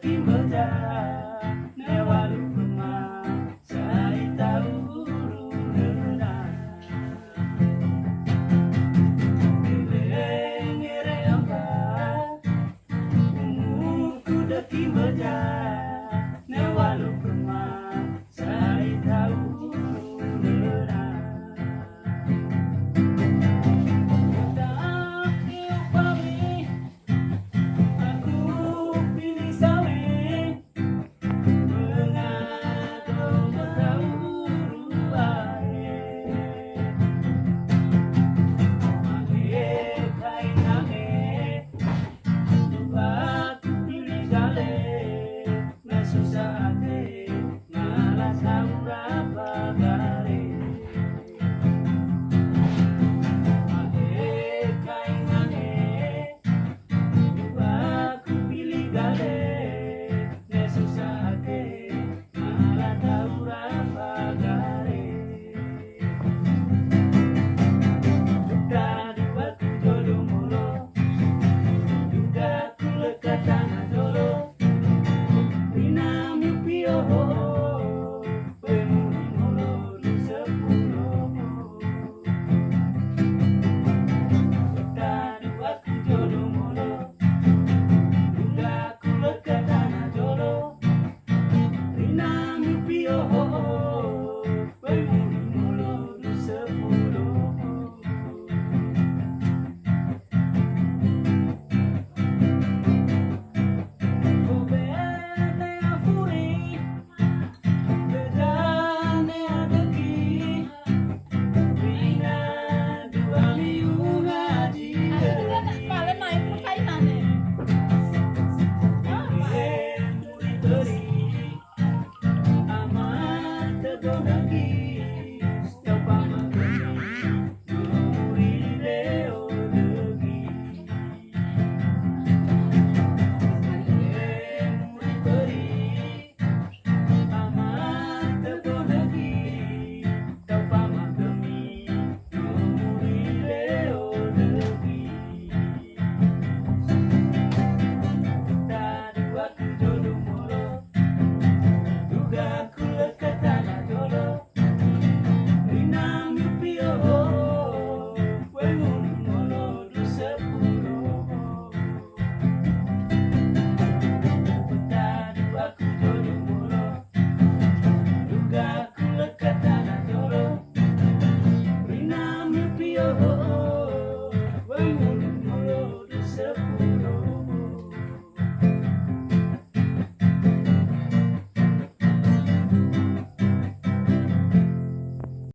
pindah-pindah susah akan